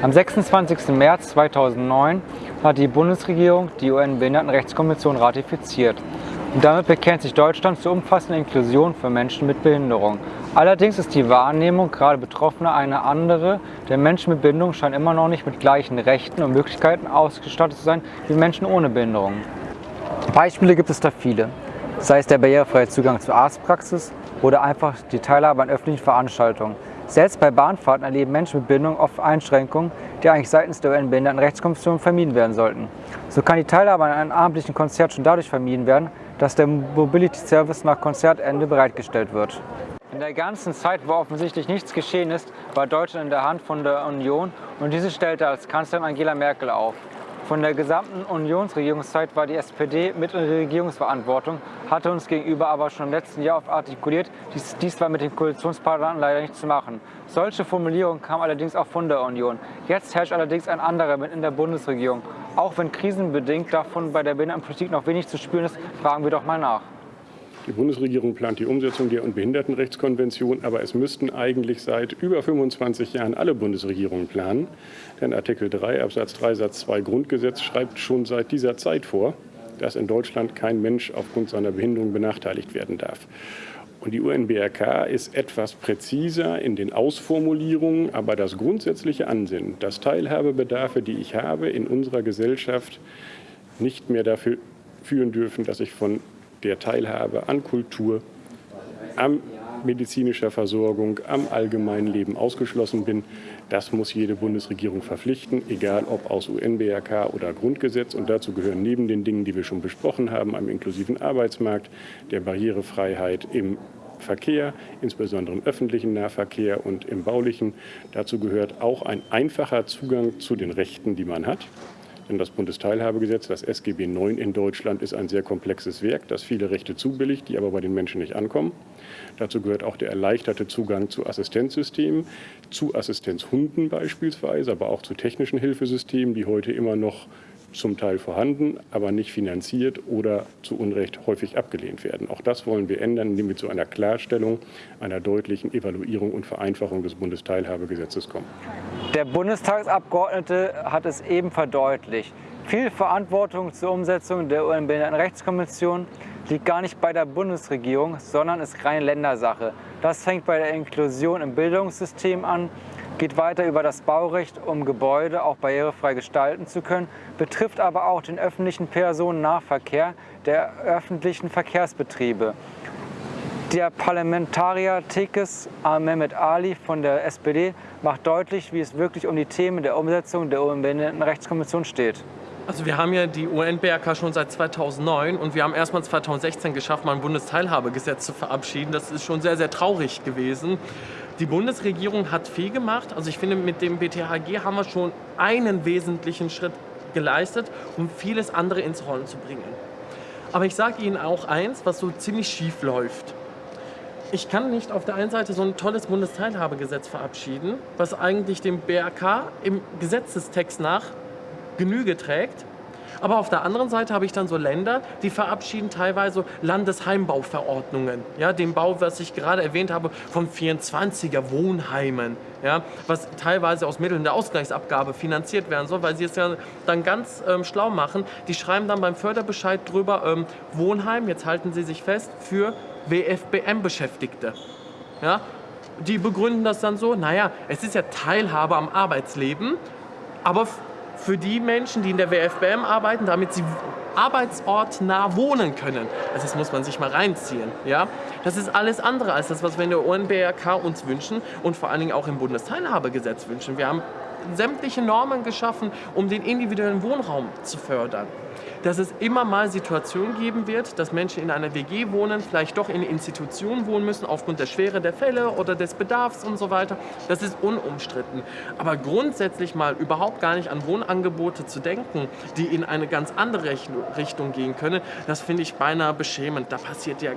Am 26. März 2009 hat die Bundesregierung die UN-Behindertenrechtskonvention ratifiziert. Und damit bekennt sich Deutschland zur umfassenden Inklusion für Menschen mit Behinderung. Allerdings ist die Wahrnehmung gerade Betroffener eine andere, denn Menschen mit Behinderung scheinen immer noch nicht mit gleichen Rechten und Möglichkeiten ausgestattet zu sein wie Menschen ohne Behinderung. Beispiele gibt es da viele, sei es der barrierefreie Zugang zur Arztpraxis oder einfach die Teilhabe an öffentlichen Veranstaltungen. Selbst bei Bahnfahrten erleben Menschen mit Behinderung oft Einschränkungen, die eigentlich seitens der UN-Behindertenrechtskommission vermieden werden sollten. So kann die Teilhabe an einem abendlichen Konzert schon dadurch vermieden werden, dass der Mobility Service nach Konzertende bereitgestellt wird. In der ganzen Zeit, wo offensichtlich nichts geschehen ist, war Deutschland in der Hand von der Union und diese stellte als Kanzlerin Angela Merkel auf. Von der gesamten Unionsregierungszeit war die SPD mit in der Regierungsverantwortung, hatte uns gegenüber aber schon im letzten Jahr oft artikuliert, dies, dies war mit den Koalitionspartnern leider nicht zu machen. Solche Formulierungen kamen allerdings auch von der Union. Jetzt herrscht allerdings ein anderer mit in der Bundesregierung. Auch wenn krisenbedingt davon bei der Behindertenpolitik noch wenig zu spüren ist, fragen wir doch mal nach. Die Bundesregierung plant die Umsetzung der Behindertenrechtskonvention, aber es müssten eigentlich seit über 25 Jahren alle Bundesregierungen planen. Denn Artikel 3 Absatz 3 Satz 2 Grundgesetz schreibt schon seit dieser Zeit vor, dass in Deutschland kein Mensch aufgrund seiner Behinderung benachteiligt werden darf. Und die UNBRK ist etwas präziser in den Ausformulierungen, aber das grundsätzliche Ansinnen, dass Teilhabebedarfe, die ich habe, in unserer Gesellschaft nicht mehr dafür führen dürfen, dass ich von der Teilhabe an Kultur, an medizinischer Versorgung, am allgemeinen Leben ausgeschlossen bin. Das muss jede Bundesregierung verpflichten, egal ob aus UNBRK oder Grundgesetz. Und dazu gehören neben den Dingen, die wir schon besprochen haben, am inklusiven Arbeitsmarkt, der Barrierefreiheit im Verkehr, insbesondere im öffentlichen Nahverkehr und im baulichen. Dazu gehört auch ein einfacher Zugang zu den Rechten, die man hat. Denn das Bundesteilhabegesetz, das SGB IX in Deutschland, ist ein sehr komplexes Werk, das viele Rechte zubilligt, die aber bei den Menschen nicht ankommen. Dazu gehört auch der erleichterte Zugang zu Assistenzsystemen, zu Assistenzhunden beispielsweise, aber auch zu technischen Hilfesystemen, die heute immer noch zum Teil vorhanden, aber nicht finanziert oder zu Unrecht häufig abgelehnt werden. Auch das wollen wir ändern, indem wir zu einer Klarstellung, einer deutlichen Evaluierung und Vereinfachung des Bundesteilhabegesetzes kommen. Der Bundestagsabgeordnete hat es eben verdeutlicht. Viel Verantwortung zur Umsetzung der UN-Behindertenrechtskonvention liegt gar nicht bei der Bundesregierung, sondern ist reine Ländersache. Das fängt bei der Inklusion im Bildungssystem an, geht weiter über das Baurecht, um Gebäude auch barrierefrei gestalten zu können, betrifft aber auch den öffentlichen Personennahverkehr der öffentlichen Verkehrsbetriebe. Der Parlamentarier Tekes Mehmet Ali von der SPD macht deutlich, wie es wirklich um die Themen der Umsetzung der UN-Behindertenrechtskonvention steht. Also wir haben ja die UN-BRK schon seit 2009 und wir haben erstmal 2016 geschafft, mal ein Bundesteilhabegesetz zu verabschieden. Das ist schon sehr, sehr traurig gewesen. Die Bundesregierung hat viel gemacht. Also ich finde, mit dem BTHG haben wir schon einen wesentlichen Schritt geleistet, um vieles andere ins Rollen zu bringen. Aber ich sage Ihnen auch eins, was so ziemlich schief läuft. Ich kann nicht auf der einen Seite so ein tolles Bundesteilhabegesetz verabschieden, was eigentlich dem BRK im Gesetzestext nach Genüge trägt, aber auf der anderen Seite habe ich dann so Länder, die verabschieden teilweise Landesheimbauverordnungen. Ja, den Bau, was ich gerade erwähnt habe, von 24er Wohnheimen. Ja, was teilweise aus Mitteln der Ausgleichsabgabe finanziert werden soll, weil sie es ja dann ganz ähm, schlau machen. Die schreiben dann beim Förderbescheid drüber, ähm, Wohnheim, jetzt halten Sie sich fest, für WFBM-Beschäftigte. Ja, die begründen das dann so, naja, es ist ja Teilhabe am Arbeitsleben, aber für die Menschen, die in der WFBM arbeiten, damit sie arbeitsortnah wohnen können. Also das muss man sich mal reinziehen. Ja? Das ist alles andere als das, was wir in der UNBRK uns wünschen und vor allen Dingen auch im Bundesteilhabegesetz wünschen. Wir haben sämtliche Normen geschaffen, um den individuellen Wohnraum zu fördern dass es immer mal Situationen geben wird, dass Menschen in einer WG wohnen, vielleicht doch in Institutionen wohnen müssen aufgrund der Schwere der Fälle oder des Bedarfs und so weiter. Das ist unumstritten. Aber grundsätzlich mal überhaupt gar nicht an Wohnangebote zu denken, die in eine ganz andere Richtung gehen können, das finde ich beinahe beschämend. Da passiert ja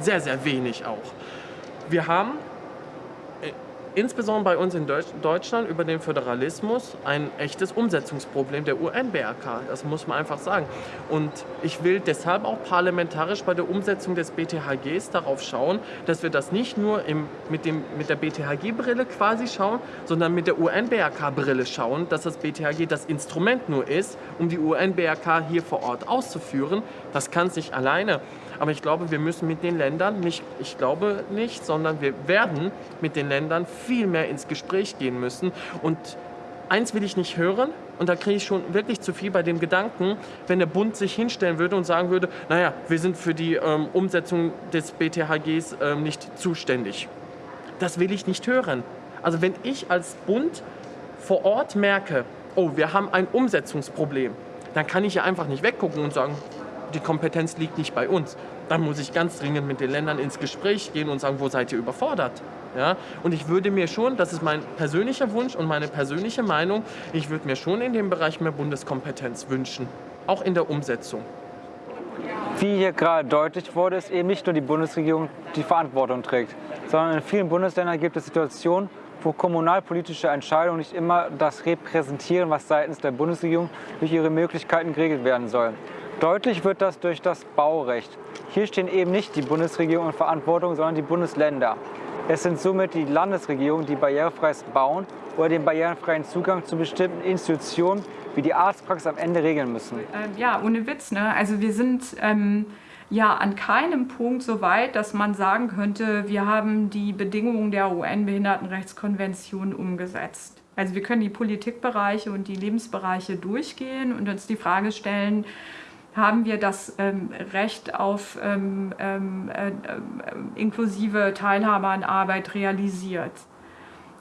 sehr, sehr wenig auch. Wir haben insbesondere bei uns in Deutschland über den Föderalismus ein echtes Umsetzungsproblem der UN-BRK. Das muss man einfach sagen. Und ich will deshalb auch parlamentarisch bei der Umsetzung des BTHGs darauf schauen, dass wir das nicht nur im, mit, dem, mit der BTHG-Brille quasi schauen, sondern mit der UN-BRK-Brille schauen, dass das BTHG das Instrument nur ist, um die UN-BRK hier vor Ort auszuführen. Das kann sich alleine. Aber ich glaube, wir müssen mit den Ländern, nicht, ich glaube nicht, sondern wir werden mit den Ländern viel mehr ins Gespräch gehen müssen. Und eins will ich nicht hören, und da kriege ich schon wirklich zu viel bei dem Gedanken, wenn der Bund sich hinstellen würde und sagen würde, naja, wir sind für die ähm, Umsetzung des BTHGs ähm, nicht zuständig. Das will ich nicht hören. Also wenn ich als Bund vor Ort merke, oh, wir haben ein Umsetzungsproblem, dann kann ich ja einfach nicht weggucken und sagen, die Kompetenz liegt nicht bei uns. Dann muss ich ganz dringend mit den Ländern ins Gespräch gehen und sagen, wo seid ihr überfordert? Ja? Und ich würde mir schon, das ist mein persönlicher Wunsch und meine persönliche Meinung, ich würde mir schon in dem Bereich mehr Bundeskompetenz wünschen, auch in der Umsetzung. Wie hier gerade deutlich wurde, ist eben nicht nur die Bundesregierung die Verantwortung trägt, sondern in vielen Bundesländern gibt es Situationen, wo kommunalpolitische Entscheidungen nicht immer das repräsentieren, was seitens der Bundesregierung durch ihre Möglichkeiten geregelt werden soll. Deutlich wird das durch das Baurecht. Hier stehen eben nicht die Bundesregierung in Verantwortung, sondern die Bundesländer. Es sind somit die Landesregierungen, die barrierefreies Bauen oder den barrierefreien Zugang zu bestimmten Institutionen wie die Arztpraxis am Ende regeln müssen. Ähm, ja, ohne Witz. Ne? Also wir sind ähm, ja an keinem Punkt so weit, dass man sagen könnte, wir haben die Bedingungen der UN-Behindertenrechtskonvention umgesetzt. Also wir können die Politikbereiche und die Lebensbereiche durchgehen und uns die Frage stellen, haben wir das ähm, Recht auf ähm, ähm, äh, inklusive Teilhabe an Arbeit realisiert?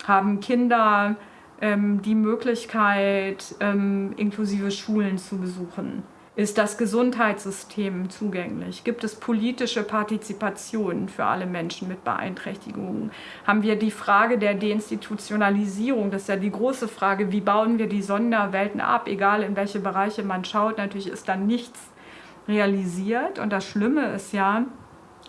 Haben Kinder ähm, die Möglichkeit, ähm, inklusive Schulen zu besuchen? Ist das Gesundheitssystem zugänglich? Gibt es politische Partizipation für alle Menschen mit Beeinträchtigungen? Haben wir die Frage der Deinstitutionalisierung? Das ist ja die große Frage, wie bauen wir die Sonderwelten ab? Egal in welche Bereiche man schaut, natürlich ist dann nichts realisiert. Und das Schlimme ist ja,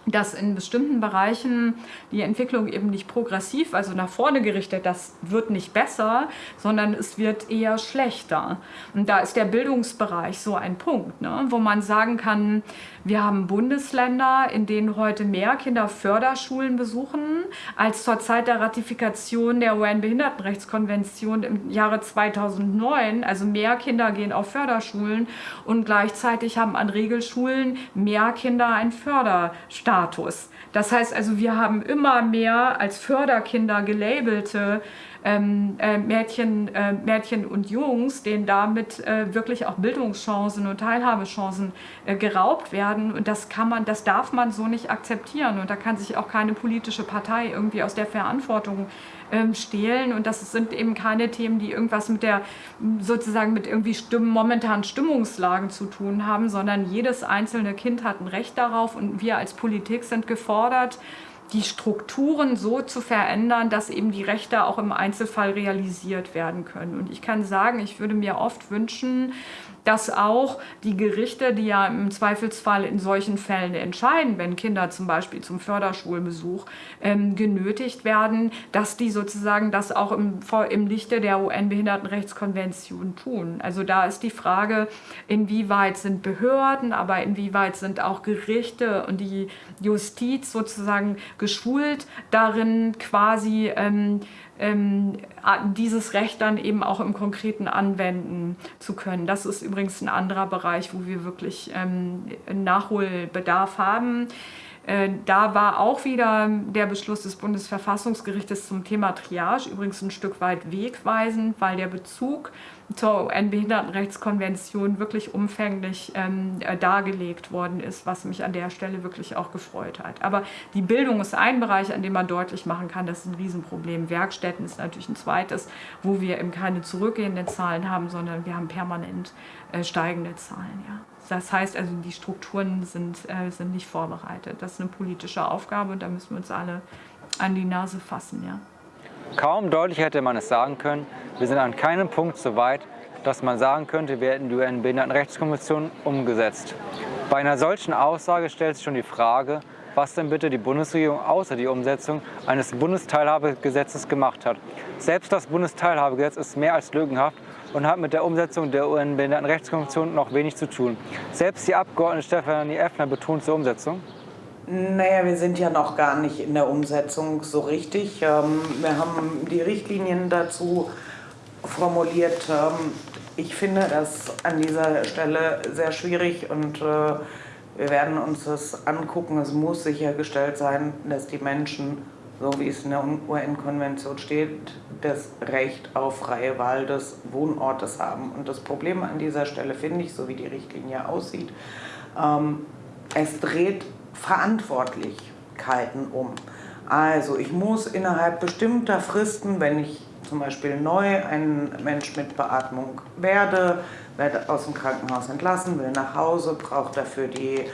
dass in bestimmten Bereichen die Entwicklung eben nicht progressiv, also nach vorne gerichtet, das wird nicht besser, sondern es wird eher schlechter. Und da ist der Bildungsbereich so ein Punkt, ne, wo man sagen kann, wir haben Bundesländer, in denen heute mehr Kinder Förderschulen besuchen, als zur Zeit der Ratifikation der UN-Behindertenrechtskonvention im Jahre 2009. Also mehr Kinder gehen auf Förderschulen und gleichzeitig haben an Regelschulen mehr Kinder einen Förderstatus. Das heißt also, wir haben immer mehr als Förderkinder gelabelte ähm, äh, Mädchen, äh, Mädchen und Jungs, denen damit äh, wirklich auch Bildungschancen und Teilhabechancen äh, geraubt werden. Und das kann man, das darf man so nicht akzeptieren. Und da kann sich auch keine politische Partei irgendwie aus der Verantwortung ähm, stehlen. Und das sind eben keine Themen, die irgendwas mit der sozusagen mit irgendwie Stimmen, momentanen Stimmungslagen zu tun haben, sondern jedes einzelne Kind hat ein Recht darauf und wir als Politik sind gefordert, die Strukturen so zu verändern, dass eben die Rechte auch im Einzelfall realisiert werden können. Und ich kann sagen, ich würde mir oft wünschen, dass auch die Gerichte, die ja im Zweifelsfall in solchen Fällen entscheiden, wenn Kinder zum Beispiel zum Förderschulbesuch ähm, genötigt werden, dass die sozusagen das auch im, im Lichte der UN-Behindertenrechtskonvention tun. Also da ist die Frage, inwieweit sind Behörden, aber inwieweit sind auch Gerichte und die Justiz sozusagen geschult darin, quasi ähm, dieses Recht dann eben auch im Konkreten anwenden zu können. Das ist übrigens ein anderer Bereich, wo wir wirklich ähm, Nachholbedarf haben. Äh, da war auch wieder der Beschluss des Bundesverfassungsgerichtes zum Thema Triage übrigens ein Stück weit wegweisend, weil der Bezug zur UN-Behindertenrechtskonvention wirklich umfänglich ähm, äh, dargelegt worden ist, was mich an der Stelle wirklich auch gefreut hat. Aber die Bildung ist ein Bereich, an dem man deutlich machen kann, das ist ein Riesenproblem. Werkstätten ist natürlich ein zweites, wo wir eben keine zurückgehenden Zahlen haben, sondern wir haben permanent äh, steigende Zahlen. Ja. Das heißt also, die Strukturen sind, äh, sind nicht vorbereitet. Das ist eine politische Aufgabe und da müssen wir uns alle an die Nase fassen. Ja. Kaum deutlicher hätte man es sagen können. Wir sind an keinem Punkt so weit, dass man sagen könnte, wir hätten die UN-Behindertenrechtskonvention umgesetzt. Bei einer solchen Aussage stellt sich schon die Frage, was denn bitte die Bundesregierung außer die Umsetzung eines Bundesteilhabegesetzes gemacht hat. Selbst das Bundesteilhabegesetz ist mehr als lückenhaft und hat mit der Umsetzung der UN-Behindertenrechtskonvention noch wenig zu tun. Selbst die Abgeordnete Stefanie Effner betont zur Umsetzung. Naja, wir sind ja noch gar nicht in der Umsetzung so richtig. Ähm, wir haben die Richtlinien dazu formuliert. Ich finde das an dieser Stelle sehr schwierig und äh, wir werden uns das angucken. Es muss sichergestellt sein, dass die Menschen, so wie es in der UN-Konvention steht, das Recht auf freie Wahl des Wohnortes haben. Und das Problem an dieser Stelle finde ich, so wie die Richtlinie aussieht, ähm, es dreht Verantwortlichkeiten um. Also ich muss innerhalb bestimmter Fristen, wenn ich zum Beispiel neu ein Mensch mit Beatmung werde, werde aus dem Krankenhaus entlassen, will nach Hause, braucht dafür die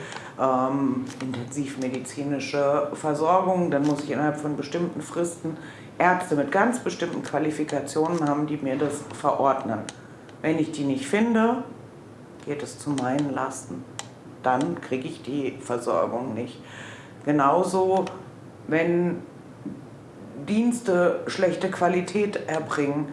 ähm, intensivmedizinische Versorgung, dann muss ich innerhalb von bestimmten Fristen Ärzte mit ganz bestimmten Qualifikationen haben, die mir das verordnen. Wenn ich die nicht finde, geht es zu meinen Lasten. Dann kriege ich die Versorgung nicht. Genauso, wenn Dienste schlechte Qualität erbringen.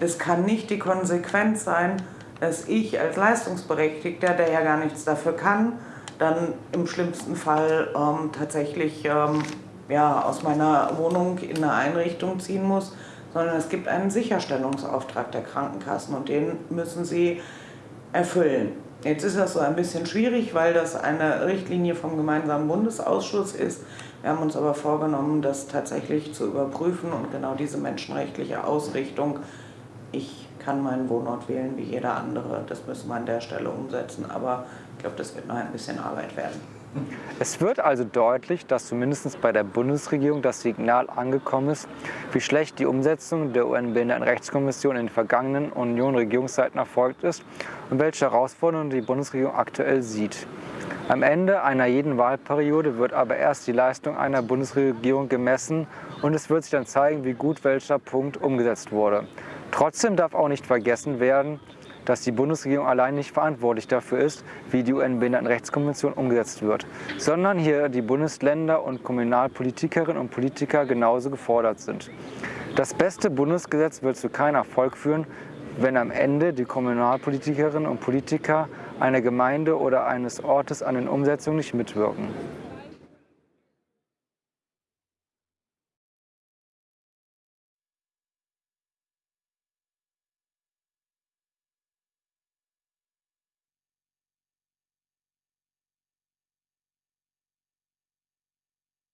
Es kann nicht die Konsequenz sein, dass ich als Leistungsberechtigter, der ja gar nichts dafür kann, dann im schlimmsten Fall ähm, tatsächlich ähm, ja, aus meiner Wohnung in eine Einrichtung ziehen muss, sondern es gibt einen Sicherstellungsauftrag der Krankenkassen und den müssen sie erfüllen. Jetzt ist das so ein bisschen schwierig, weil das eine Richtlinie vom gemeinsamen Bundesausschuss ist. Wir haben uns aber vorgenommen, das tatsächlich zu überprüfen und genau diese menschenrechtliche Ausrichtung. Ich kann meinen Wohnort wählen wie jeder andere. Das müssen wir an der Stelle umsetzen. Aber ich glaube, das wird noch ein bisschen Arbeit werden. Es wird also deutlich, dass zumindest bei der Bundesregierung das Signal angekommen ist, wie schlecht die Umsetzung der UN-Behindertenrechtskonvention in den vergangenen Union-Regierungszeiten erfolgt ist und welche Herausforderungen die Bundesregierung aktuell sieht. Am Ende einer jeden Wahlperiode wird aber erst die Leistung einer Bundesregierung gemessen und es wird sich dann zeigen, wie gut welcher Punkt umgesetzt wurde. Trotzdem darf auch nicht vergessen werden, dass die Bundesregierung allein nicht verantwortlich dafür ist, wie die UN-Behindertenrechtskonvention umgesetzt wird, sondern hier die Bundesländer und Kommunalpolitikerinnen und Politiker genauso gefordert sind. Das beste Bundesgesetz wird zu keinem Erfolg führen, wenn am Ende die Kommunalpolitikerinnen und Politiker einer Gemeinde oder eines Ortes an den Umsetzungen nicht mitwirken.